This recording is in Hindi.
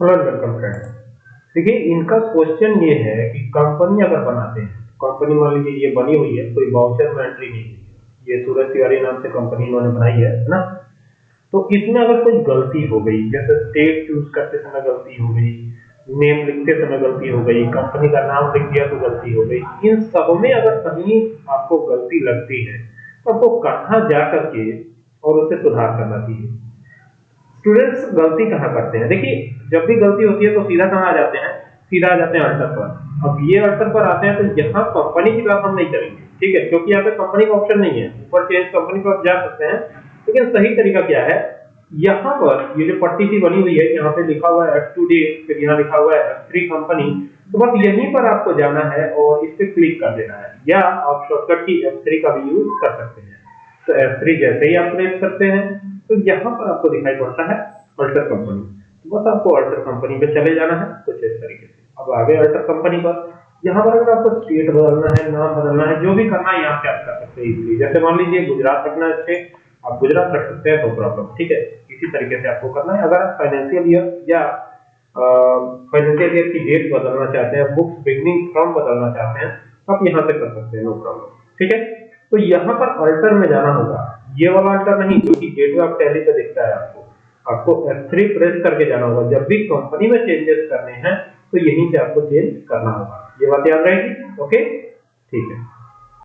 वेलकम फ्रेंड देखिए, इनका क्वेश्चन ये है कि कंपनी अगर बनाते हैं कंपनी मान लीजिए ये बनी हुई है, कोई वाउचर में एंट्री नहीं है, ये सूरज तिवारी नाम से कंपनी इन्होंने बनाई है है ना? तो इसमें अगर कोई गलती हो गई, जैसे स्टेट चूज़ करते समय गलती हो गई नेम लिखते समय गलती हो गई कंपनी का नाम लिख दिया तो गलती हो गई, इन सब में अगर कहीं आपको गलती लगती है तो आपको कहाँ जा करके और उसे सुधार करना चाहिए? स्टूडेंट्स गलती कहाँ करते हैं? देखिए, जब भी गलती होती है तो सीधा कहाँ आ जाते हैं? सीधा आ जाते हैं अल्टर पर। अब ये अल्टर पर आते हैं तो यहाँ कंपनी की बात हम नहीं करेंगे, ठीक है? क्योंकि यहाँ पे कंपनी का ऑप्शन नहीं है। ऊपर चेंज कंपनी पर जा सकते हैं। लेकिन सही तरीका क्या है? यहाँ पर ये जो पट्टी सी बनी हुई है, यहाँ पे लिखा हुआ है एफ़ टू डी फिर यहाँ लिखा हुआ है एफ़ थ्री कंपनी तो बस यहीं पर आपको जाना है और इस पे क्लिक कर देना है। या आप शॉर्टकट की एफ़ थ्री का भी यूज़ कर सकते हैं। तो एफ़ थ्री जैसे ही आप प्रेस करते हैं तो यहाँ पर आपको दिखाई पड़ता है अल्टर कंपनी तो बस आपको अल्टर कंपनी पे चले जाना है, कुछ इस तरीके से। अब आगे अल्टर कंपनी पर। यहाँ पर अगर आपको स्टेट बदलना है, नाम बदलना है, जो भी करना है, यहाँ पे आप कर सकते हैं इजीली जैसे मान लीजिए गुजरात रखना है स्टेट आप गुजरात रख सकते हैं नो प्रॉब्लम ठीक है? इसी तरीके से आपको करना है। अगर आप फाइनेंशियल ईयर या फाइनेंशियल ईयर की डेट बदलना चाहते हैं बुक्स बिगनिंग फ्रॉम बदलना चाहते हैं तो आप यहाँ से कर सकते हैं नो प्रॉब्लम ठीक है? तो यहाँ पर अल्टर में जाना होगा। ये वाला अल्टर नहीं, जो कि गेटवे ऑफ़ टैली पे दिखता है आपको। आपको F3 प्रेस करके जाना होगा। जब भी कंपनी में चेंजेस करने हैं तो यहीं से आपको चेंज करना होगा। ये बात याद रहेगी? ओके ठीक है।